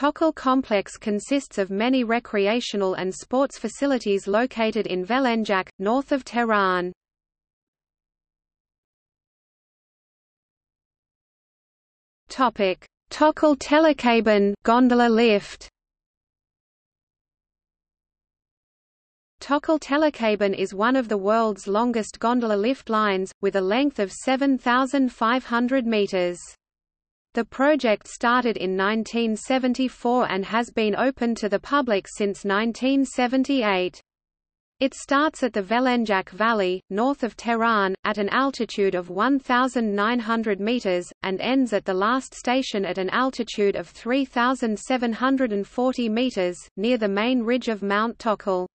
Tokal complex consists of many recreational and sports facilities located in Velenjak, north of Tehran. Topic: Tokal Telecabin gondola lift. Tokal Telecabin is one of the world's longest gondola lift lines, with a length of 7,500 meters. The project started in 1974 and has been open to the public since 1978. It starts at the Velenjak Valley, north of Tehran, at an altitude of 1,900 meters, and ends at the last station at an altitude of 3,740 meters, near the main ridge of Mount Tokal.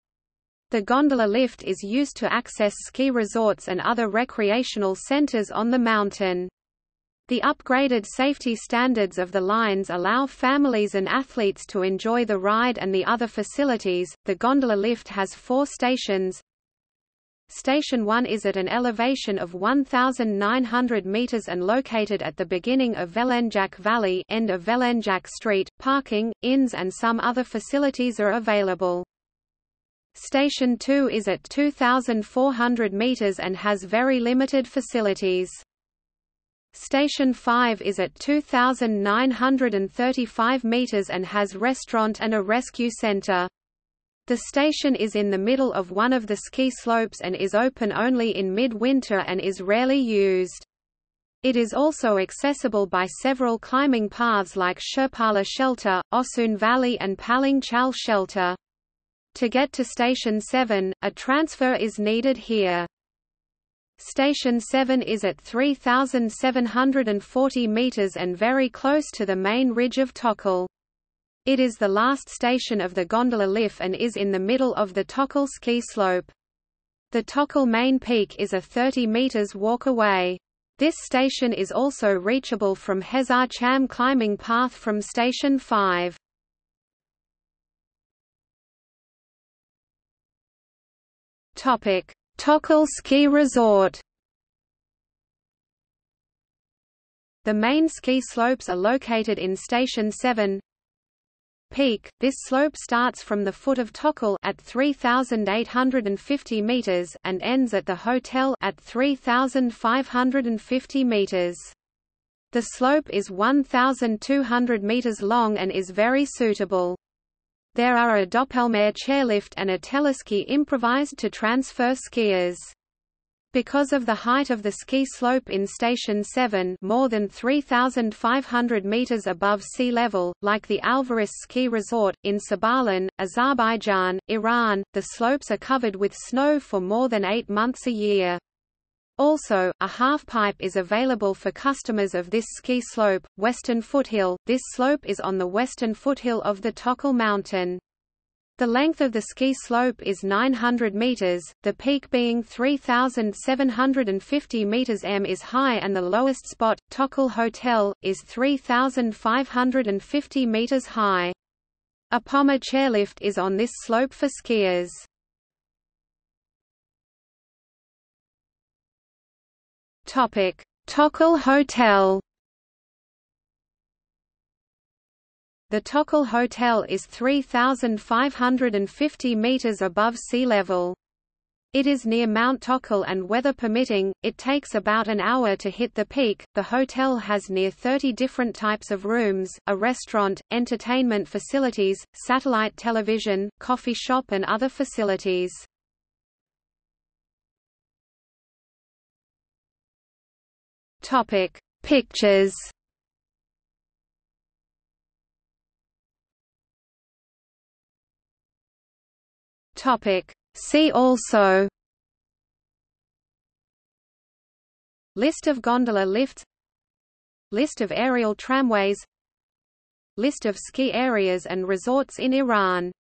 The gondola lift is used to access ski resorts and other recreational centers on the mountain. The upgraded safety standards of the lines allow families and athletes to enjoy the ride and the other facilities. The gondola lift has four stations. Station 1 is at an elevation of 1,900 meters and located at the beginning of Velenjak Valley end of Velenjak Street. Parking, inns and some other facilities are available. Station 2 is at 2,400 meters and has very limited facilities. Station 5 is at 2,935 meters and has restaurant and a rescue center. The station is in the middle of one of the ski slopes and is open only in mid-winter and is rarely used. It is also accessible by several climbing paths like Shirpala Shelter, Osun Valley and Palang Chal Shelter. To get to Station 7, a transfer is needed here. Station 7 is at 3,740 meters and very close to the main ridge of Tokal. It is the last station of the gondola lift and is in the middle of the Tokal ski slope. The Tokal main peak is a 30 meters walk away. This station is also reachable from Hezar Cham climbing path from Station 5. Topic: Tokal Ski Resort The main ski slopes are located in Station 7. Peak. This slope starts from the foot of Tokal at 3850 meters and ends at the hotel at 3550 meters. The slope is 1200 meters long and is very suitable. There are a Doppelmayr chairlift and a teleski improvised to transfer skiers. Because of the height of the ski slope in Station 7 more than 3,500 meters above sea level, like the Alvares ski resort, in Sabalan, Azerbaijan, Iran, the slopes are covered with snow for more than eight months a year. Also, a half-pipe is available for customers of this ski slope, Western Foothill. This slope is on the western foothill of the Tokal Mountain. The length of the ski slope is 900 meters, the peak being 3,750 meters m is high and the lowest spot, Tokal Hotel, is 3,550 meters high. A Poma chairlift is on this slope for skiers. Topic: Tokal Hotel. The Tokal Hotel is 3,550 meters above sea level. It is near Mount Tokal and weather permitting, it takes about an hour to hit the peak. The hotel has near 30 different types of rooms, a restaurant, entertainment facilities, satellite television, coffee shop and other facilities. Topic: Pictures. Topic: See also. List of gondola lifts. List of aerial tramways. List of ski areas and resorts in Iran